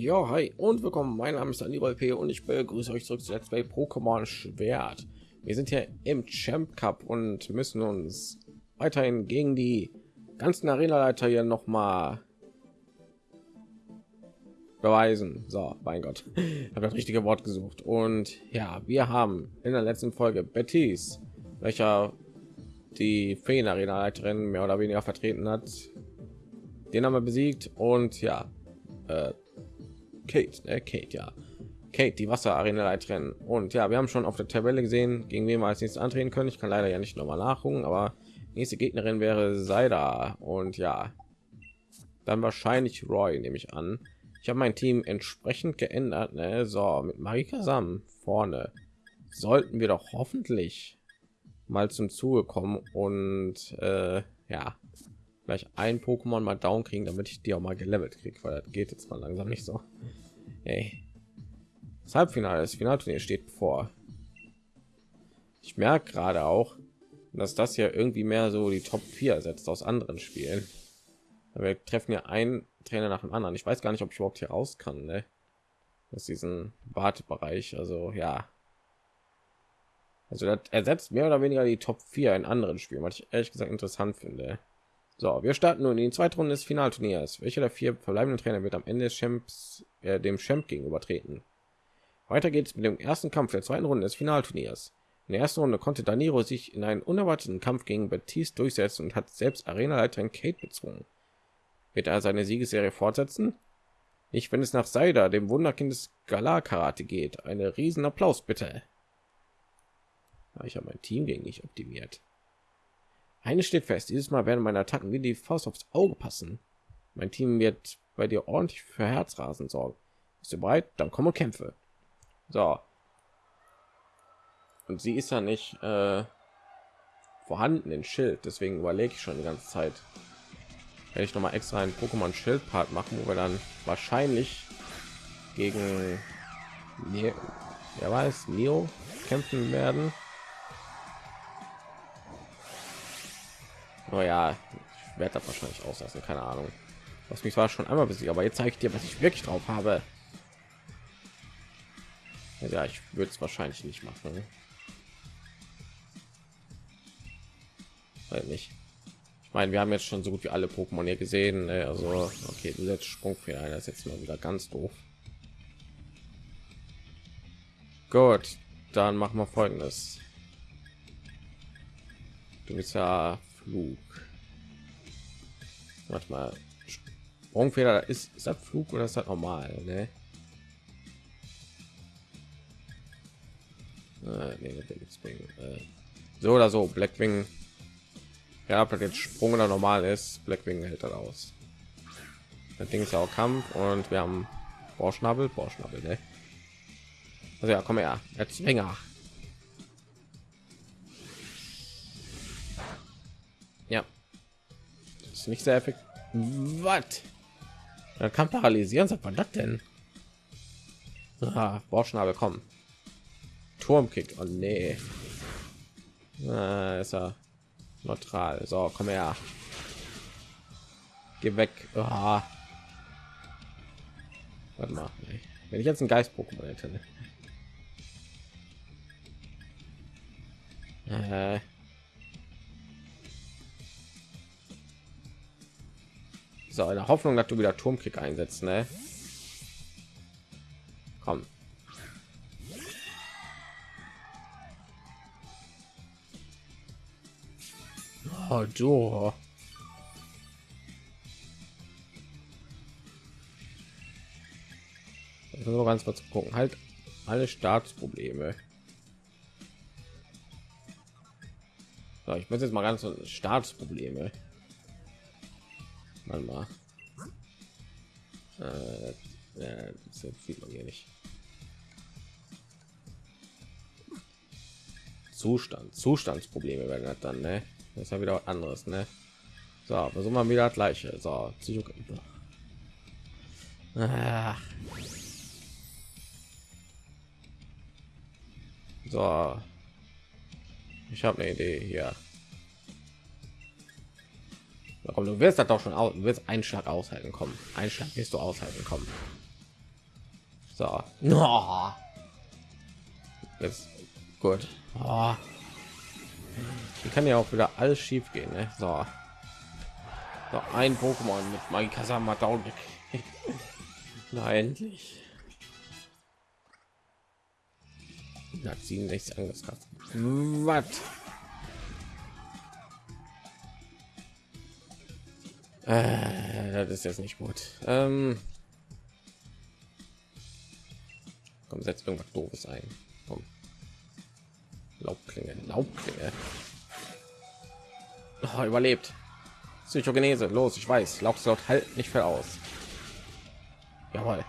Ja, hi und willkommen. Mein Name ist Anibal P. und ich begrüße euch zurück zu Let's Play Pokémon Schwert. Wir sind hier im Champ Cup und müssen uns weiterhin gegen die ganzen Arena-Leiter hier noch mal beweisen. So, mein Gott, habe das richtige Wort gesucht. Und ja, wir haben in der letzten Folge Bettys, welcher die Feen-Arena-Leiterin mehr oder weniger vertreten hat, den haben wir besiegt und ja, äh, Kate, ne? Kate, ja. Kate, die Wasserarena-Leiterin. Und ja, wir haben schon auf der Tabelle gesehen, gegen wen wir als nächstes antreten können. Ich kann leider ja nicht noch mal nachgucken, aber nächste Gegnerin wäre Seida. Und ja, dann wahrscheinlich Roy, nehme ich an. Ich habe mein Team entsprechend geändert. Ne? So, mit Marika Sam vorne sollten wir doch hoffentlich mal zum Zuge kommen und äh, ja, gleich ein Pokémon mal down kriegen, damit ich die auch mal gelevelt kriege, weil das geht jetzt mal langsam nicht so. Hey. Das Halbfinale, das Finalturnier steht vor. Ich merke gerade auch, dass das ja irgendwie mehr so die Top 4 ersetzt aus anderen Spielen. Wir treffen ja einen Trainer nach dem anderen. Ich weiß gar nicht, ob ich überhaupt hier raus kann, ne? Aus diesem Wartebereich. Also ja. Also das ersetzt mehr oder weniger die Top 4 in anderen Spielen, was ich ehrlich gesagt interessant finde. So, wir starten nun in die zweite Runde des Finalturniers. Welcher der vier verbleibenden Trainer wird am Ende des Champs äh, dem Champ gegenüber treten? Weiter geht es mit dem ersten Kampf der zweiten Runde des Finalturniers. In der ersten Runde konnte Daniro sich in einen unerwarteten Kampf gegen Batiste durchsetzen und hat selbst Arenaleiterin Kate bezwungen. Wird er seine Siegesserie fortsetzen? Nicht, wenn es nach Seida, dem Wunderkind des Galar-Karate geht. Eine riesen Applaus bitte. ich habe mein Team gegen dich optimiert. Eine steht fest, dieses Mal werden meine Attacken wie die Faust aufs Auge passen. Mein Team wird bei dir ordentlich für Herzrasen sorgen. Bist du bereit? Dann komme Kämpfe. So. Und sie ist ja nicht äh, vorhanden in Schild, deswegen überlege ich schon die ganze Zeit. Werde ich noch mal extra einen Pokémon Schild Part machen, wo wir dann wahrscheinlich gegen ne wer weiß Neo kämpfen werden. Oh ja, ich werde das wahrscheinlich auslassen, keine Ahnung. Was mich war schon einmal besiegt, aber jetzt zeige ich dir, was ich wirklich drauf habe. Ja, ich würde es wahrscheinlich nicht machen. Weil nicht. Ich meine, wir haben jetzt schon so gut wie alle Pokémon hier gesehen. Ne? Also, okay, du setzt Sprungfehler ein, das ist jetzt mal wieder ganz doof. Gut, dann machen wir folgendes. Du bist ja Flug. Warte mal. Sprungfeder ist, ist das Flug oder ist das normal? Ne? Nee, äh, so oder so, Blackwing. Ja, ob das jetzt Sprung oder normal ist, Blackwing hält das aus. Das Ding ist ja auch Kampf und wir haben Borschnabel, Borschnabel, ne? Also ja, komm her, Erzwinger. Nicht sehr effektiv. Was? Dann kann paralysieren, sagt man das denn? Ah, kommen. Turmkick. Oh nee. Ah, ist er neutral. So, komm her. Geh weg. Ah. Warte mal. Wenn ich jetzt ein Geist-Pokémon hätte. Ne? Äh. So, in der Hoffnung, dass du wieder Turmkick einsetzt, ne? Komm. Oh, du. Nur ganz kurz gucken. Halt alle Staatsprobleme. So, ich muss jetzt mal ganz Staatsprobleme. Mal mal. Äh, ja, das sieht man hier nicht. Zustand, Zustandsprobleme werden das dann, ne? Das ist ja wieder was anderes, ne? So, versuchen wir wieder das gleiche. So, Psycho ah. So, ich habe eine Idee hier. Komm, du wirst das doch schon aus, du wirst einen Schlag aushalten kommen. Ein Schlag wirst du aushalten kommen. So. No. Jetzt gut. Oh. Hier kann ja auch wieder alles schief gehen. Ne? So. so. ein Pokémon mit Magikasama down. Nein, endlich. Hat 67 Angriffskraft. Was? Äh, das ist jetzt nicht gut. Ähm, komm, setzt irgendwas doofes ein. Komm. Laubklinge, Laubklinge. Oh, überlebt. Psychogenese, los, ich weiß. Lauchslot halt nicht viel aus. Jawohl.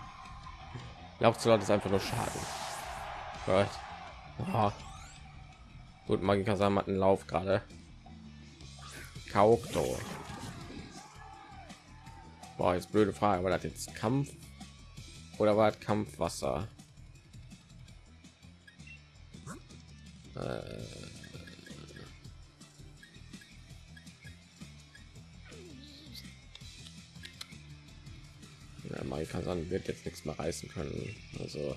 Lauchslot ist einfach nur Schaden. Gut. Oh. Gut, Magika Sam einen Lauf gerade. Kaukto. Boah, jetzt blöde Frage, aber das jetzt Kampf oder war Kampfwasser? Äh ja, Maikasan wird jetzt nichts mehr reißen können. Also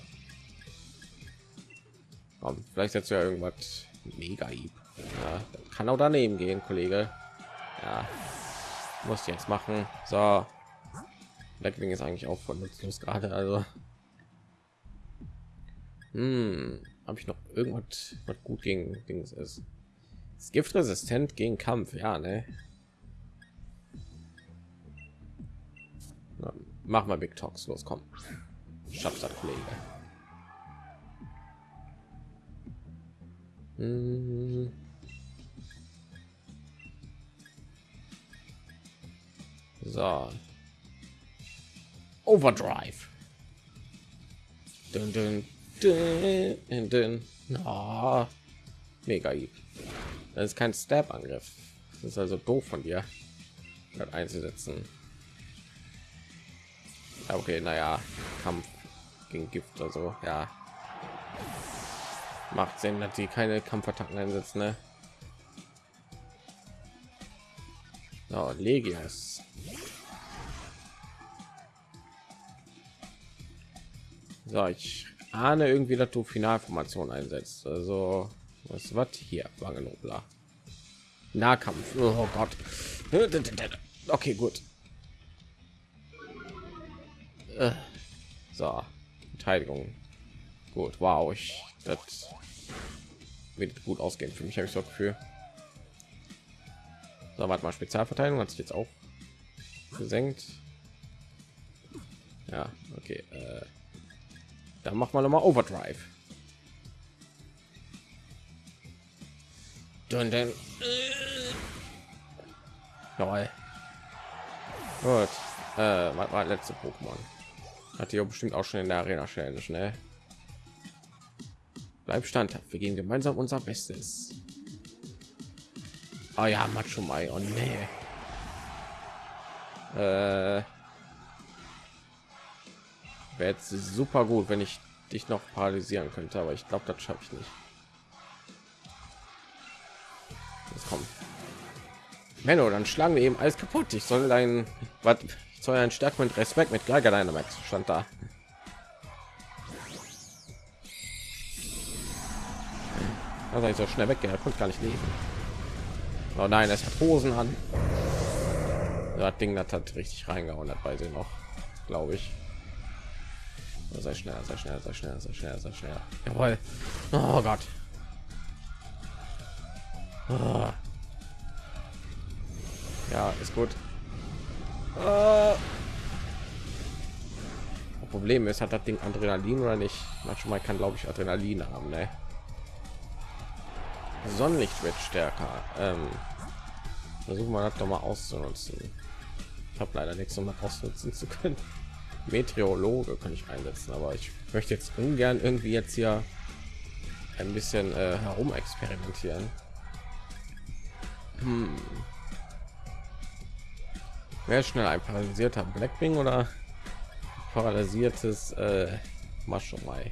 Komm, vielleicht jetzt ja irgendwas mega ja, kann auch daneben gehen, Kollege. Ja, muss jetzt machen. So, Blackwing ist eigentlich auch von nutzlos gerade. Also, hm, habe ich noch irgendwas, was gut gegen Dings ist? ist Giftresistent gegen Kampf, ja, ne? Na, mach mal Big Talks los, komm. Schaffst das, Kollege. Hm. So. Overdrive. Dun, dun, dun, dun. Oh, mega. Das ist kein Stab-Angriff. Das ist also doof von dir, das einzusetzen. Okay, naja, Kampf gegen Gift oder so, ja. Macht Sinn, dass die keine Kampfattacken einsetzen, ne? So, Legias. So, ich ahne irgendwie, dass du Finalformation einsetzt. Also, was was hier? Wangenobler. Nahkampf. Oh Gott. Okay, gut. Äh, so, Verteidigung. Gut, wow, ich das wird gut ausgehen für mich, habe ich so Gefühl. So, warte mal, Spezialverteidigung hat sich jetzt auch gesenkt. Ja, okay. Äh, dann machen wir noch mal Overdrive. Dun, dun. Gut. Äh, was war letzte Pokémon? Hat hier bestimmt auch schon in der Arena Challenge, ne? Bleib standhaft. Wir gehen gemeinsam unser Bestes. Oh ja, Macho Mai. Oh nee. Äh, wäre jetzt super gut, wenn ich dich noch paralysieren könnte, aber ich glaube, das schaffe ich nicht. Jetzt kommt. Menno, dann schlagen wir eben alles kaputt. Ich soll ein was soll ein Stärke mit Respekt mit Geiger Dynamax stand da. Also ich so schnell weg, er konnte gar nicht leben. Oh nein, es hat Hosen an. Das Ding das hat richtig reingehauen, hat bei sie noch, glaube ich sei schneller sei schneller sei schneller sei schneller sei schneller jawohl. Oh gott. Oh. ja ist gut. Oh. problem ist hat das ding adrenalin oder nicht? Manchmal kann glaube ich adrenalin haben ne? sonnenlicht wird stärker. Ähm, versuchen wir das doch mal auszunutzen. Ich habe leider nichts um ausnutzen zu können Meteorologe kann ich einsetzen, aber ich möchte jetzt ungern irgendwie jetzt hier ein bisschen äh, herum experimentieren. Hm. Wer schnell ein paralysierter Blackwing oder paralysiertes äh, Maschomai?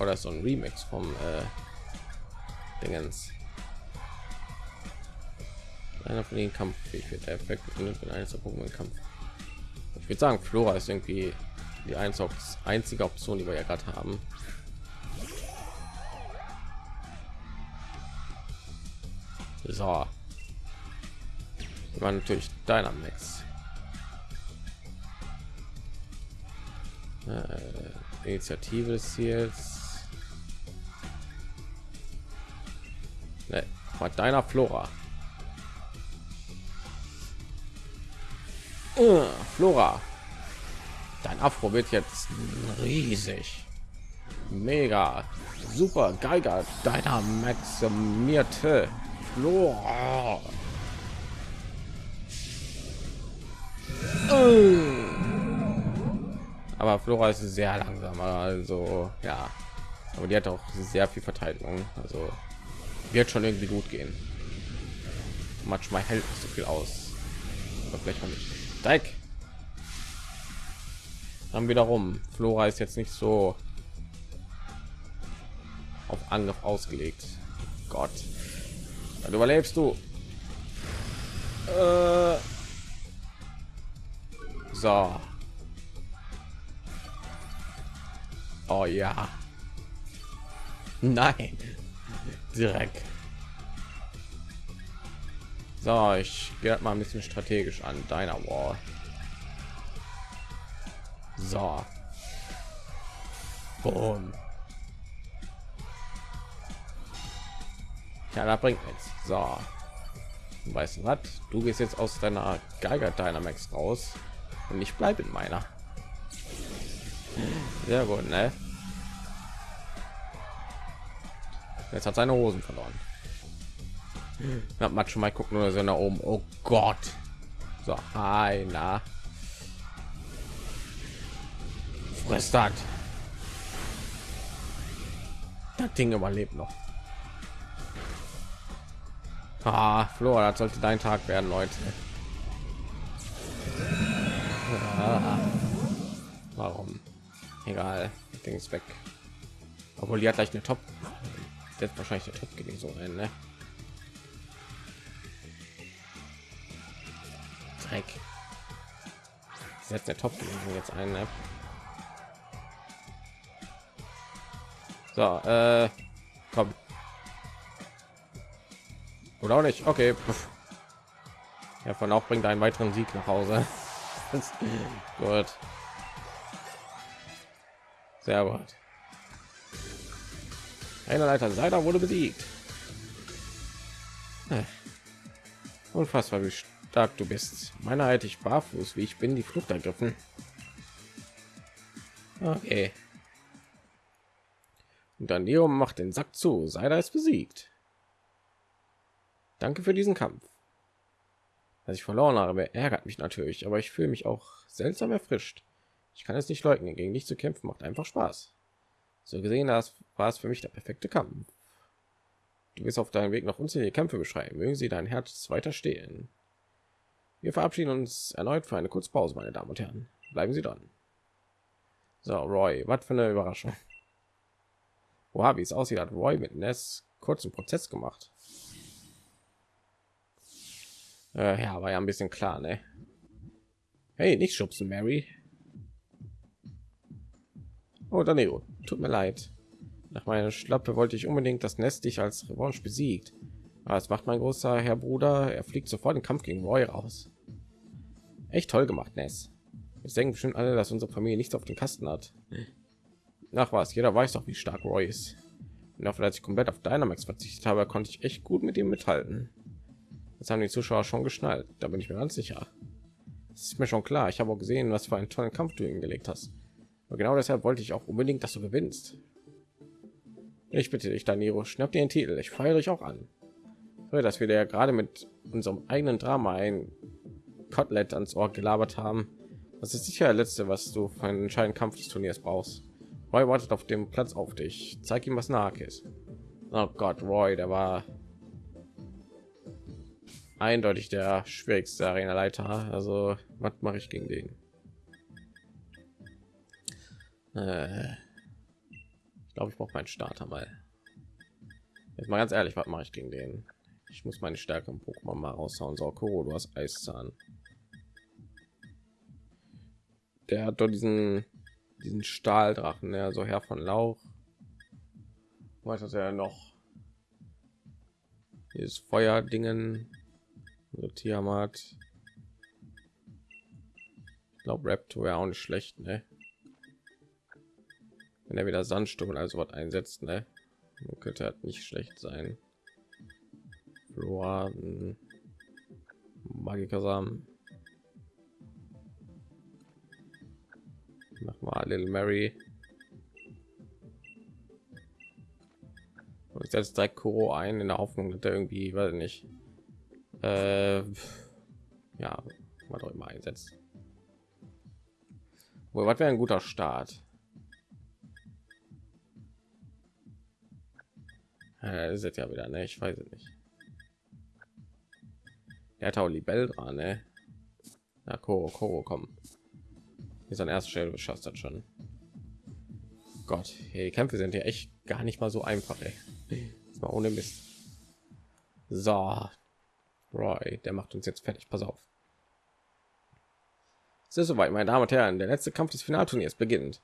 Oder so ein Remix vom äh, Dingens. Einer von den Kampffähig wird der Effekt befindet, wenn eines der Pokémon Kampf würde sagen, Flora ist irgendwie die einzige Option, die wir ja gerade haben. So. War natürlich Dynamax. Äh, Initiative ist jetzt. Ne, war deiner Flora. Uh, Flora. Dein Afro wird jetzt riesig. Mega. Super Geiger. Deiner maximierte Flora. Aber Flora ist sehr langsam, also ja. Aber die hat auch sehr viel Verteidigung, also wird schon irgendwie gut gehen. Manchmal hält so viel aus. Aber vielleicht mal nicht. Dreck. Dann wiederum, Flora ist jetzt nicht so auf Angriff ausgelegt. Gott, dann überlebst du. Äh so. Oh ja. Nein. Direkt. So, ich gehe mal ein bisschen strategisch an deiner Wall. So. Boom. Ja, da bringt nichts. So. Weißt du was? Du gehst jetzt aus deiner Geiger Dynamax raus und ich bleibe in meiner. Sehr gut, ne? Jetzt hat seine Hosen verloren. Ja, man schon mal gucken nur so nach oben. Oh Gott. So, einer. Frist das. Das Ding überlebt noch. Ah, Flora, das sollte dein Tag werden, Leute. Ah. Warum? Egal, Ding ist weg. Obwohl die hat gleich eine Top. Jetzt wahrscheinlich der Top gegen so Dreck. Setzt der Top jetzt ein, ne? So, äh, komm. Oder auch nicht. Okay. Ja, von auch bringt einen weiteren Sieg nach Hause. gut. Sehr gut. Einer Leiter Seider wurde besiegt. Äh. Unfassbar, wie stark du bist. Meiner hätte ich barfuß, wie ich bin, die Flucht ergriffen. Okay. Und dann Neo macht den Sack zu. Seider ist besiegt. Danke für diesen Kampf. Dass ich verloren habe, ärgert mich natürlich, aber ich fühle mich auch seltsam erfrischt. Ich kann es nicht leugnen, gegen dich zu kämpfen macht einfach Spaß. So gesehen, das war es für mich der perfekte Kampf. Du wirst auf deinem Weg noch unzählige Kämpfe beschreiben. Mögen sie dein Herz weiter stehen. Wir verabschieden uns erneut für eine kurze Pause, meine Damen und Herren. Bleiben Sie dran. So, Roy, was für eine Überraschung. Wow, wie es aussieht, hat Roy mit Ness kurzen Prozess gemacht. Äh, ja, war ja ein bisschen klar, ne? Hey, nicht schubsen, Mary. Oh, Danilo, tut mir leid. Nach meiner Schlappe wollte ich unbedingt das Nest dich als Revanche besiegt. Aber es macht mein großer Herr Bruder. Er fliegt sofort den Kampf gegen Roy raus. Echt toll gemacht, Ness. Jetzt denken bestimmt alle, dass unsere Familie nichts auf den Kasten hat. Nach was? Jeder weiß doch, wie stark Roy ist. Und dafür, als ich komplett auf Dynamax verzichtet habe, konnte ich echt gut mit ihm mithalten. Das haben die Zuschauer schon geschnallt. Da bin ich mir ganz sicher. Das ist mir schon klar. Ich habe auch gesehen, was für einen tollen Kampf du hingelegt hast. Aber genau deshalb wollte ich auch unbedingt, dass du gewinnst. Ich bitte dich, Daniro, schnapp dir den Titel. Ich feiere dich auch an. Hör, dass wir ja gerade mit unserem eigenen Drama ein Kotelett ans Ohr gelabert haben. Das ist sicher der letzte, was du für einen entscheidenden Kampf des Turniers brauchst. Roy wartet auf dem Platz auf dich. Zeig ihm, was nach ist. Oh Gott, Roy, der war eindeutig der schwierigste Arena-Leiter. Also, was mache ich gegen den? Äh, ich glaube, ich brauche meinen Starter mal. Jetzt mal ganz ehrlich, was mache ich gegen den? Ich muss meine Stärke im Pokémon mal raushauen. So, Koro, du hast Eiszahn. Der hat doch diesen diesen Stahldrachen, ja, so Herr von Lauch. Was hat er noch? Dieses Feuerdingen, so Tiamat. Ich glaube, Raptor wäre auch nicht schlecht, ne? Wenn er wieder Sandsturm und also was einsetzt, ne? Könnte halt nicht schlecht sein. Floraden, Magikasamen. Mach mal Little Mary. Und jetzt direkt Kuro ein in der Hoffnung, dass er irgendwie, weiß nicht, äh, ja, mal doch immer einsetzt. Wo was wäre ein guter Start? Äh, ist jetzt ja wieder, ne? Ich weiß es nicht. Er hat auch Libell dran, ne? Na, Koro, Koro, komm. Hier sein erstes Stelle geschafft hat schon. Gott, hey, die Kämpfe sind ja echt gar nicht mal so einfach, ey. Mal ohne Mist. So, Roy, der macht uns jetzt fertig. Pass auf. Es ist soweit, meine Damen und Herren. Der letzte Kampf des Finalturniers beginnt.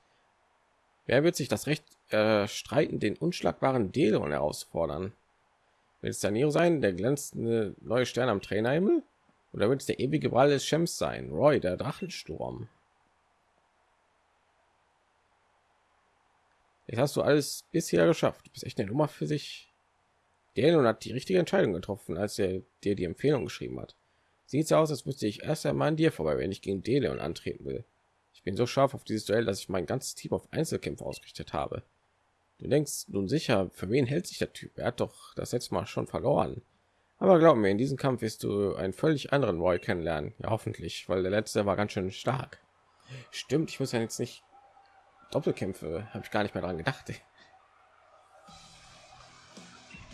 Wer wird sich das Recht äh, streiten, den unschlagbaren Deleon herausfordern? Wird es Nero sein, der glänzende neue Stern am Trainerhimmel? Oder wird es der ewige Ball des Shems sein? Roy, der Drachensturm. Jetzt hast du alles bisher geschafft. Du bist echt eine Nummer für sich. Daniel hat die richtige Entscheidung getroffen, als er dir die Empfehlung geschrieben hat. Sieht so aus, als müsste ich erst einmal an dir vorbei, wenn ich gegen Deleon antreten will. Ich bin so scharf auf dieses Duell, dass ich mein ganzes Team auf Einzelkämpfe ausgerichtet habe. Du denkst nun sicher, für wen hält sich der Typ? Er hat doch das letzte Mal schon verloren. Aber glaub mir, in diesem Kampf wirst du einen völlig anderen Roy kennenlernen. Ja, hoffentlich, weil der letzte war ganz schön stark. Stimmt, ich muss ja jetzt nicht Doppelkämpfe, habe ich gar nicht mehr daran gedacht.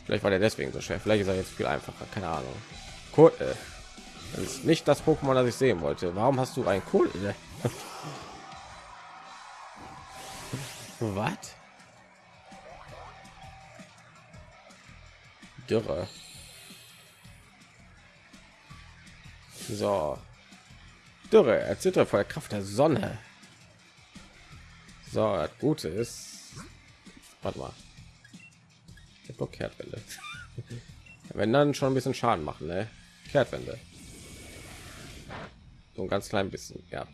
Vielleicht war der deswegen so schwer. Vielleicht ist er jetzt viel einfacher. Keine Ahnung. Äh, das ist nicht das Pokémon, das ich sehen wollte. Warum hast du ein? Äh? Was? Dürre. So. Dürre, erzittert vor der Kraft der Sonne. So, das Gute ist, warte mal, Kehrtwende. Wenn dann schon ein bisschen Schaden machen, ne? Kehrtwende. So ein ganz klein bisschen, ja.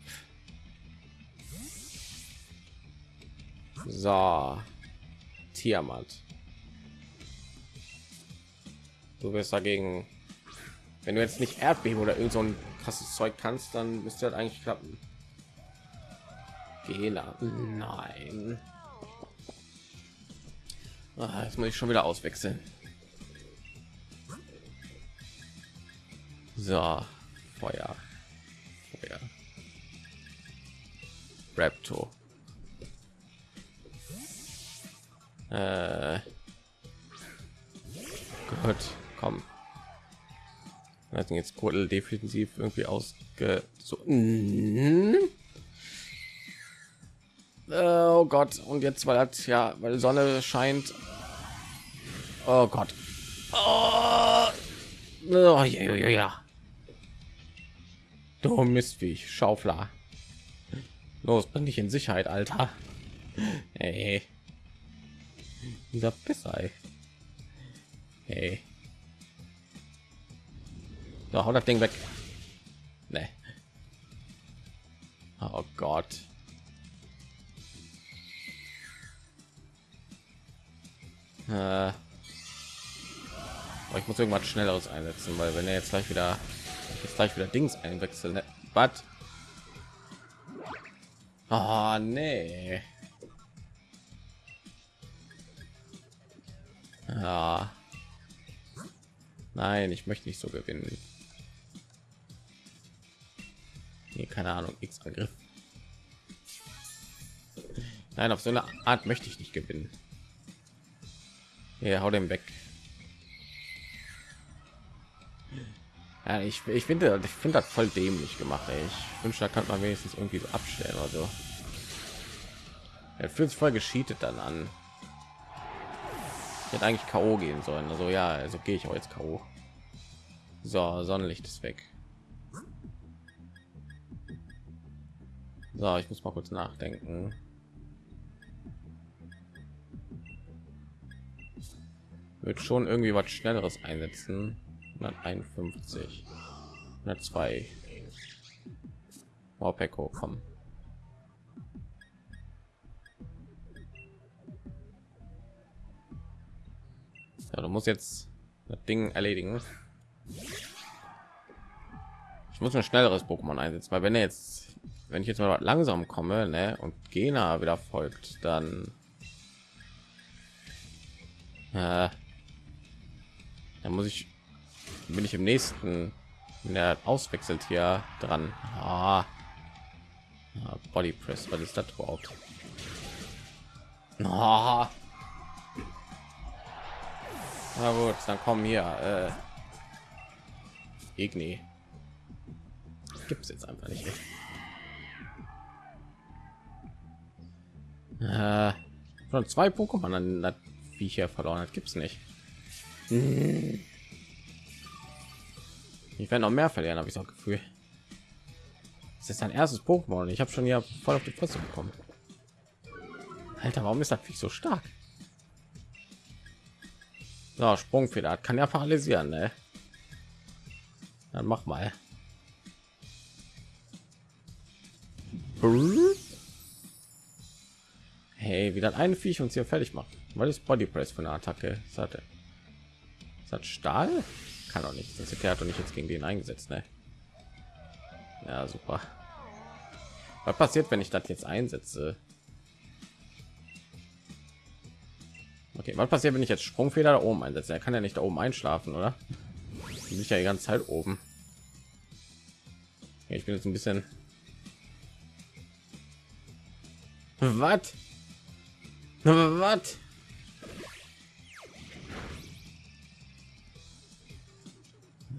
So, Tiamat. Du wirst dagegen, wenn du jetzt nicht Erdbeben oder irgend so ein krasses Zeug kannst, dann müsste das eigentlich klappen. Fehler. Nein. Ah, jetzt muss ich schon wieder auswechseln. So, Feuer. Feuer. Raptor. Äh. Gut, komm. Also jetzt Kurtel defensiv irgendwie ausge so. -hmm. Äh, oh Gott. Und jetzt, weil das ja, weil Sonne scheint. Oh Gott. Oh, oh ja, ja, ja. Du Mistviech, Schaufler. Los, bring dich in Sicherheit, Alter. Hey. Dieser Pisser, Hey. So, hau das Ding weg. Nee. Oh Gott. Äh, ich muss irgendwas schnelleres einsetzen, weil wenn er jetzt gleich wieder jetzt gleich wieder Dings einwechseln, ne? was? Oh, nee. Ja. Nein, ich möchte nicht so gewinnen. Nee, keine Ahnung, X Angriff. Nein, auf so eine Art möchte ich nicht gewinnen. Ja, hau den weg. Ja, ich, ich finde, ich finde das voll dämlich gemacht. Ey. Ich wünsche, da kann man wenigstens irgendwie so abstellen oder so. Er fühlt sich voll gescheatet dann an. Ich hätte eigentlich K.O. gehen sollen. Also ja, also gehe ich auch jetzt K.O. So, Sonnenlicht ist weg. So, ich muss mal kurz nachdenken. Wird schon irgendwie was Schnelleres einsetzen. 151, 102. Wow, Peko, komm. Ja, du musst jetzt das Ding erledigen. Ich muss ein schnelleres Pokémon einsetzen, weil wenn er jetzt, wenn ich jetzt mal langsam komme, ne, und Gena wieder folgt, dann äh, dann muss ich, bin ich im nächsten, wenn er auswechselt hier dran. Ah. Ah, Body Press, was ist das überhaupt? Ah. Na gut, dann kommen hier. Äh, Igni. Gibt es jetzt einfach nicht. Äh, schon zwei Pokémon an das Viecher verloren hat, gibt es nicht. Ich werde noch mehr verlieren, habe ich auch Gefühl. Es ist ein erstes Pokémon. Ich habe schon ja voll auf die Fresse bekommen. Alter, warum ist das Viech so stark? So, Sprungfeder kann ja paralysieren, ne? Dann mach mal. Hey, wie dann ein Viech uns hier fertig macht. Weil ist Body Press von der Attacke? Das. Das Stahl? Kann auch nicht. Das hat doch nicht jetzt gegen den eingesetzt, ne? Ja, super. Was passiert, wenn ich das jetzt einsetze? Okay, was passiert, wenn ich jetzt Sprungfeder da oben einsetze? Er kann ja nicht da oben einschlafen, oder? Bin ich ja die ganze Zeit oben. Ja, ich bin jetzt ein bisschen. Was? Was?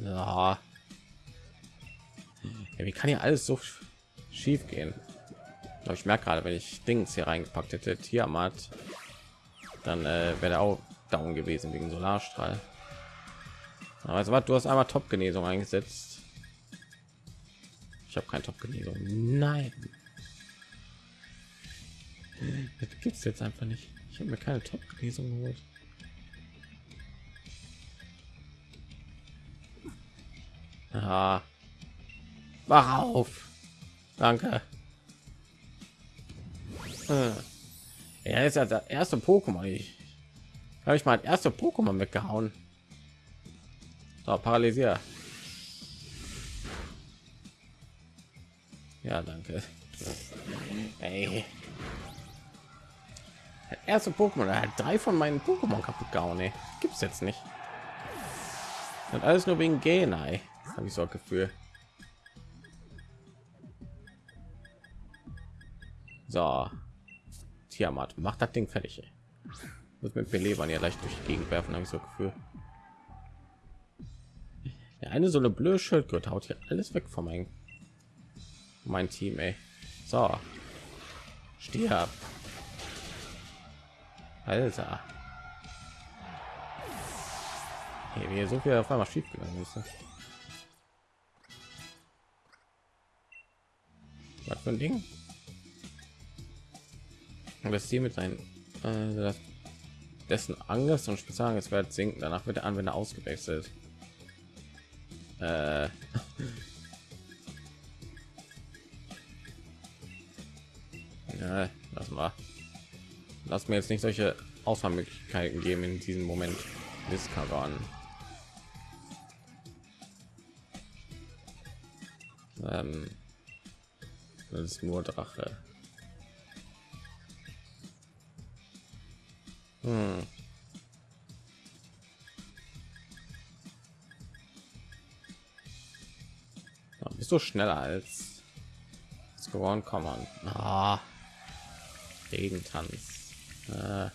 Ja. ja wie kann ja alles so schief gehen? Aber ich merke gerade, wenn ich Dings hier reingepackt hätte, Tiamat, dann äh, wäre auch down gewesen wegen Solarstrahl. Aber also was, du hast einmal Top-Genesung eingesetzt. Ich habe kein Top-Genesung. Nein. Das gibt es jetzt einfach nicht. Ich habe mir keine Top-Genesung geholt. Ja. Wach auf. Danke. Er ist ja der erste Pokémon. Ich habe ich mal erste Pokémon weggehauen. So, paralysier. Ja, danke. Ey. erste Pokémon, er hat drei von meinen Pokémon kaputt gehauen. Ey. Gibt's jetzt nicht. Und alles nur wegen Genai. Habe ich so ein Gefühl. So. Tiamat, macht das Ding fertig. Ey. Muss mit Belebern ja leicht durch die Gegend werfen, habe ich so ein Gefühl. Ja, eine so eine blöde Schildgürtel haut hier alles weg von meinem mein Team, ey. So. Stirb. Alter. Hey, wie so viel auf einmal schief gegangen ist. Was für ein Ding? Das hier mit seinen äh, dessen Angriffs und Spezialangriffswert sinken. Danach wird der Anwender ausgewechselt. Äh. ja, lass mal. Lass mir jetzt nicht solche Auswahlmöglichkeiten geben in diesem Moment. Discovery. Ähm, das ist nur Drache. Hm. Bist du schneller als geworden kommen ah. regentanz äh.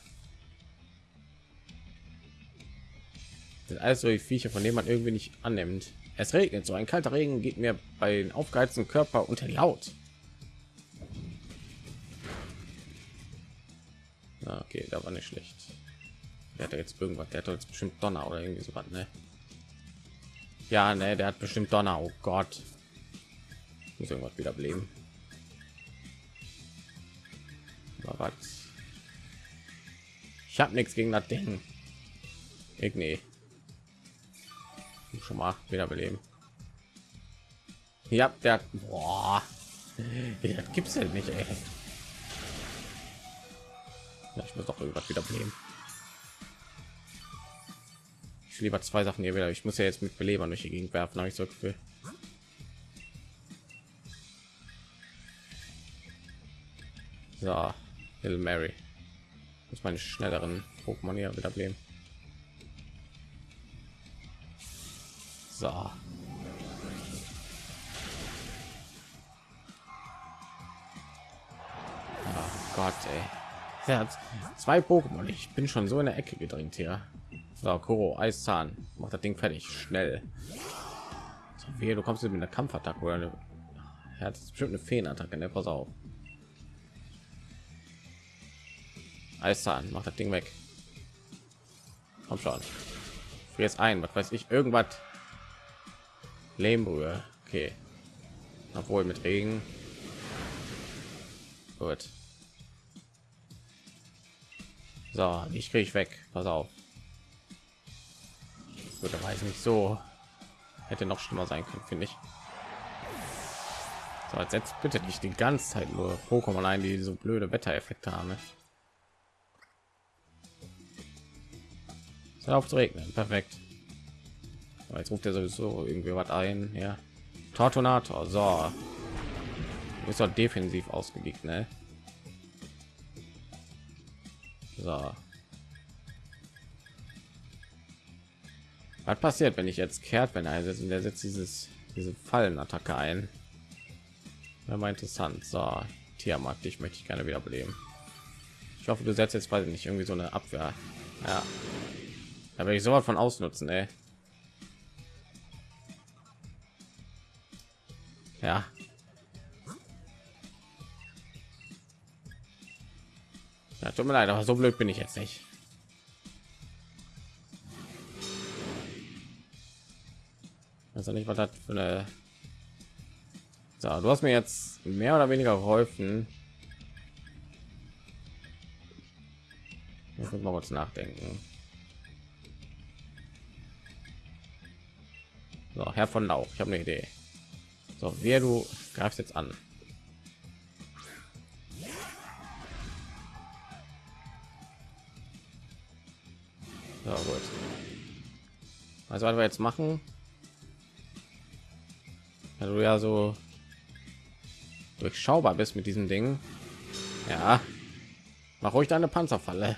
sind alles so die viecher von denen man irgendwie nicht annimmt es regnet so ein kalter regen geht mir bei den aufgeheizten körper unter die haut schlecht. Der hat jetzt irgendwas, der hat jetzt bestimmt Donner oder irgendwie so was, ne? Ja, ne, der hat bestimmt Donner. Oh Gott. Muss irgendwas wieder bleiben. Ich habe nichts gegen das Ding. Ich. Schon mal wiederbeleben. Ja, der boah. Ja, gibt's ja nicht, ey. Muss doch irgendwas wiederbeleben. Ich lieber zwei Sachen hier wieder. Ich muss ja jetzt mit Belebern durch die Gegend werfen, habe ich so Gefühl. So, Little Mary. Muss meine schnelleren Pokémon hier wieder bleiben. So. Oh Gott, ey. Ja, zwei Pokémon. Ich bin schon so in der Ecke gedrängt hier. So, Koro, Eiszahn. Macht das Ding fertig. Schnell. So, wie, du kommst mit einer Kampfattacke oder eine... Er hat bestimmt eine Feenattacke, ne? Pass auf. Eiszahn, macht das Ding weg. Komm schon. Jetzt ein, was weiß ich, irgendwas. Lehmbrühe. Okay. Obwohl mit Regen. Gut. So, ich kriege ich weg. Pass auf. Gut, da weiß nicht so. Hätte noch schlimmer sein können, finde ich. So, jetzt setzt bitte nicht die ganze Zeit nur Pokémon ein, die so blöde Wettereffekte haben. Ne? auf zu regnen. Perfekt. Jetzt ruft er sowieso irgendwie was ein. Ja. Tortonator. So. Ist doch defensiv ausgelegt, ne? So. Was passiert, wenn ich jetzt kehrt, wenn er einsetzt und er setzt dieses diese Fallenattacke ein? Wäre mal interessant. So, Tiamat, dich möchte ich gerne wieder beleben. Ich hoffe, du setzt jetzt bald nicht irgendwie so eine Abwehr. Ja, da werde ich so von ausnutzen, ey. Ja. Ja. Tut mir leid, aber so blöd bin ich jetzt nicht. Also nicht, was das für eine... So, du hast mir jetzt mehr oder weniger geholfen. Jetzt mal kurz nachdenken. So, Herr von Lauch, ich habe eine Idee. So, wer du greifst jetzt an. Also, was wir jetzt machen, also du ja so durchschaubar bist mit diesem Ding. Ja, mach ruhig deine Panzerfalle.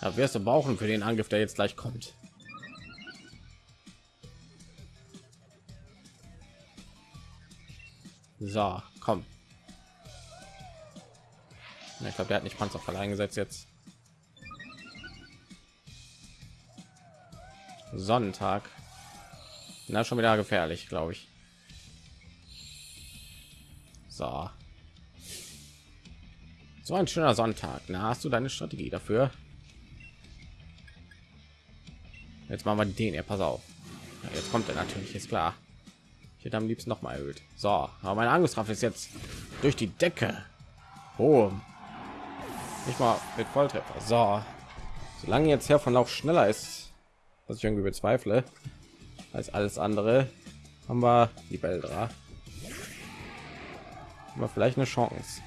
Da wirst du brauchen für den Angriff, der jetzt gleich kommt. So, komm. Ich glaube, der hat nicht Panzerfall eingesetzt jetzt. Sonntag. Na, schon wieder gefährlich, glaube ich. So. So ein schöner Sonntag. Na, hast du deine Strategie dafür? Jetzt machen wir den. Ja, pass auf. Ja, jetzt kommt er natürlich, ist klar. Ich hätte am liebsten noch mal erhöht. So, aber meine Angriffskraft ist jetzt durch die Decke. Oh, nicht mal mit Volltreffer. So, solange jetzt Herr von Lauf schneller ist, was ich irgendwie bezweifle, als alles andere, haben wir die Beldra. Aber vielleicht eine Chance.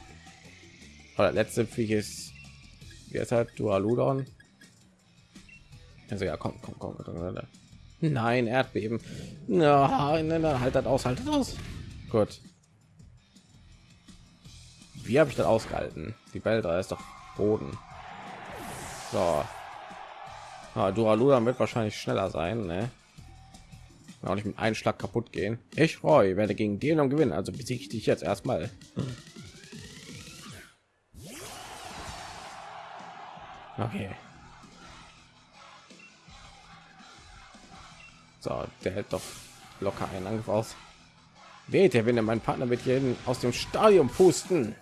Oder letzte Viech ist halt Dualudon. Also ja, komm, komm, komm. Nein, Erdbeben. Nein, nein, nein, halt das aus, halt das aus. Gut. Wie habe ich das ausgehalten? Die Beldra ist doch Boden. So. Ah, Duraludon wird wahrscheinlich schneller sein, ne? Auch nicht mit einem Schlag kaputt gehen. Ich freue, werde gegen den und gewinnen. Also besiege ich dich jetzt erstmal. Okay. So, der hält doch locker einen Angriff aus. Weht wenn mein Partner wird hier aus dem Stadion pusten.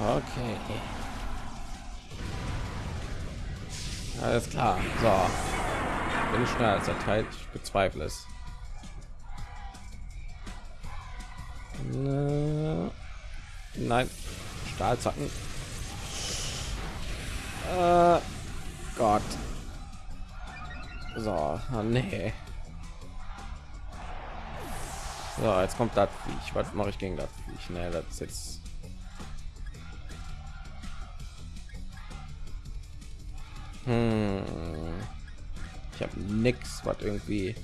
Okay. Alles klar. So. Bin ich schneller als der Teil? Ich bezweifle es. Nein, Stahlzacken. Äh, Gott. So, oh, nee. So, jetzt kommt das Viech. Was mache ich gegen das Viech? Ne, das jetzt hm. Ich habe nichts, was irgendwie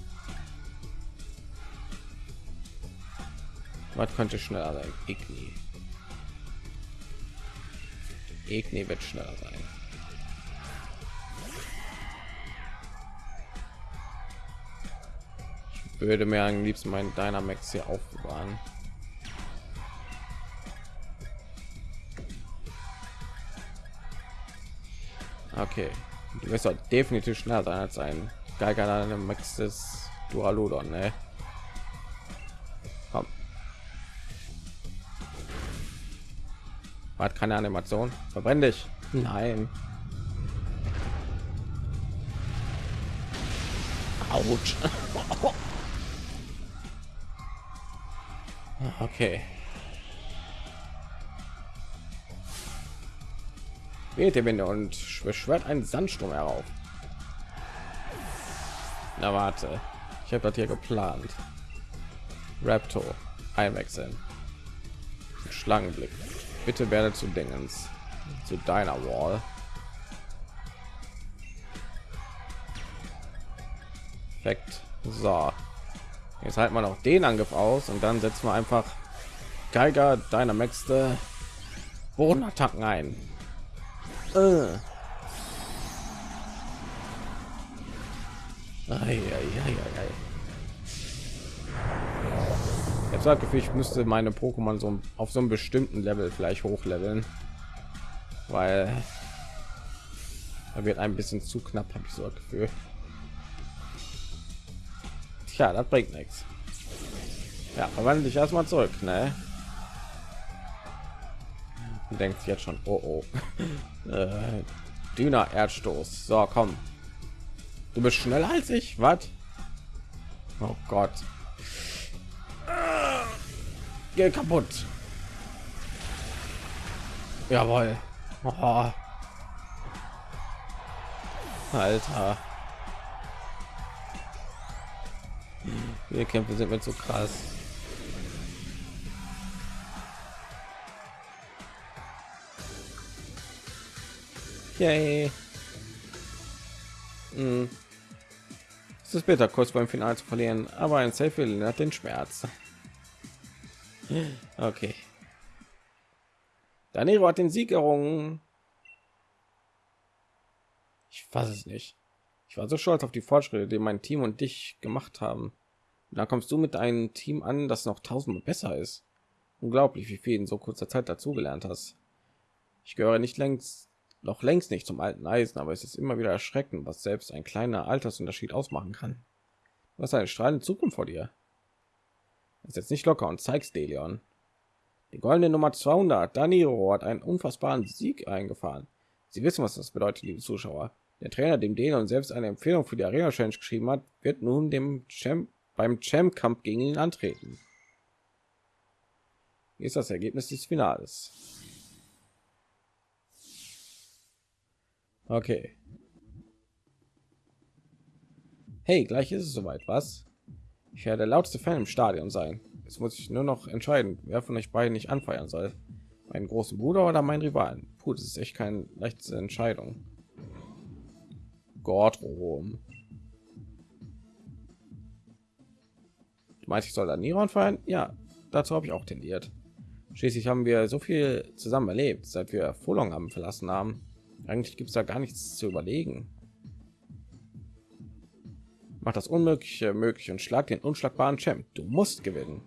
was könnte schneller sein? Igni. Igni wird schneller sein. Ich würde mir am liebsten meinen Dynamax hier aufbewahren. Okay, du wirst halt definitiv schneller sein als ein Geiger Max des Dualodon, ne? Komm. Hat keine Animation. Verbrenn dich. Nein. Autsch. okay. Der Winde und beschwört einen Sandsturm herauf. Na warte, ich habe das hier geplant. Raptor einwechseln. Schlangenblick. Bitte werde zu Dingens, zu deiner Wall. Perfekt. So. Jetzt halten wir noch den Angriff aus und dann setzen wir einfach Geiger deiner Mäxte Bodenattacken ein. Äh. Jetzt hat Gefühl, ich müsste meine Pokémon so auf so einem bestimmten Level vielleicht hochleveln, weil er wird ein bisschen zu knapp, habe ich so das Gefühl. Tja, das bringt nichts. Ja, verwandle dich erstmal zurück, ne? denkt jetzt schon, oh, oh. äh, Düner Erdstoß. So, komm. Du bist schneller als ich, was? Oh Gott. Geh kaputt. Jawohl. Oh. Alter. Wir Kämpfe sind mir zu krass. Yay. Hm. Es ist bitter, kurz beim Finale zu verlieren, aber ein Safe hat den Schmerz. Okay. Danero hat den Sieg errungen. Ich weiß es nicht. Ich war so stolz auf die Fortschritte, die mein Team und dich gemacht haben. da kommst du mit einem Team an, das noch tausendmal besser ist. Unglaublich, wie viel in so kurzer Zeit dazugelernt hast. Ich gehöre nicht längst noch längst nicht zum alten Eisen, aber es ist immer wieder erschreckend, was selbst ein kleiner Altersunterschied ausmachen kann. Was eine strahlende Zukunft vor dir. Ist jetzt nicht locker und zeigst Delion. Die goldene Nummer 200, Daniro, hat einen unfassbaren Sieg eingefahren. Sie wissen, was das bedeutet, liebe Zuschauer. Der Trainer, dem Delion selbst eine Empfehlung für die Arena Challenge geschrieben hat, wird nun dem Champ beim Champ-Kampf gegen ihn antreten. Hier ist das Ergebnis des Finales. Okay. Hey, gleich ist es soweit, was? Ich werde der lautste Fan im Stadion sein. Jetzt muss ich nur noch entscheiden, wer von euch beiden nicht anfeuern soll. Meinen großen Bruder oder mein Rivalen. Puh, das ist echt keine leichte Entscheidung. Gott, Rom. Meinte ich soll da Niron feiern? Ja, dazu habe ich auch tendiert. Schließlich haben wir so viel zusammen erlebt, seit wir Fulong haben verlassen haben. Eigentlich gibt es da gar nichts zu überlegen. Mach das Unmögliche möglich und schlag den unschlagbaren Champ. Du musst gewinnen.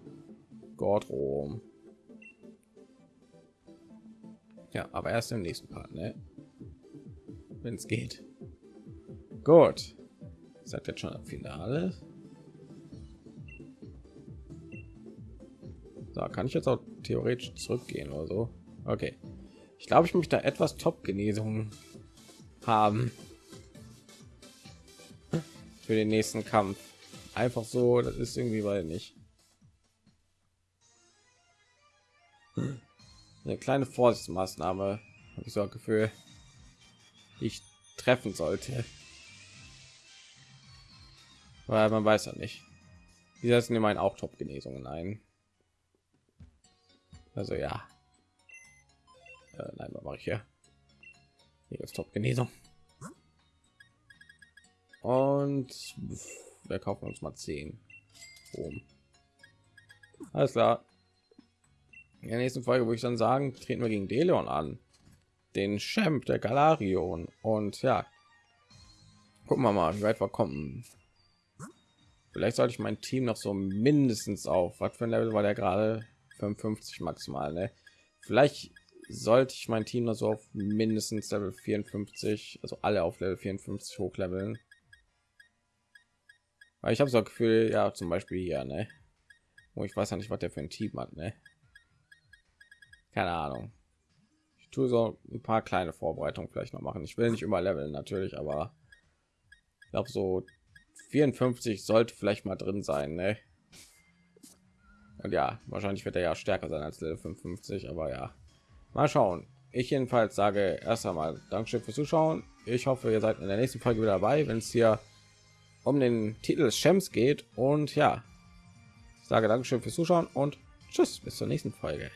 Gott Rom. Ja, aber erst im nächsten Part, ne? Wenn es geht. Gut. Seid jetzt schon am Finale. So, kann ich jetzt auch theoretisch zurückgehen oder so? Okay. Ich glaube, ich möchte etwas Top-Genesung haben. für den nächsten Kampf. Einfach so, das ist irgendwie weil nicht. Eine kleine Vorsichtsmaßnahme, habe ich so ein Gefühl, ich treffen sollte. Weil man weiß ja nicht. Die setzen immer auch Top-Genesungen ein. Also ja. Äh, nein, mache ich hier? Hier ist Top-Genesung. Und wir kaufen uns mal 10. Boom. Alles klar. In der nächsten Folge würde ich dann sagen, treten wir gegen Deleon an. Den Champ der Galarion. Und ja, gucken wir mal, wie weit wir kommen. Vielleicht sollte ich mein Team noch so mindestens auf, was für ein Level war der gerade? 55 maximal, ne? Vielleicht sollte ich mein Team noch so auf mindestens Level 54, also alle auf Level 54 hochleveln. Weil ich habe so ein Gefühl, ja, zum Beispiel hier, ne? Wo ich weiß ja nicht, was der für ein Team hat, ne? Keine Ahnung. Ich tue so ein paar kleine Vorbereitungen vielleicht noch machen. Ich will nicht immer leveln natürlich, aber ich glaube so 54 sollte vielleicht mal drin sein, ne? Und ja, wahrscheinlich wird er ja stärker sein als Level 55, aber ja, mal schauen. Ich jedenfalls sage erst einmal Dankeschön fürs Zuschauen. Ich hoffe, ihr seid in der nächsten Folge wieder dabei, wenn es hier um den Titel des Champs geht. Und ja, ich sage Dankeschön fürs Zuschauen und tschüss, bis zur nächsten Folge.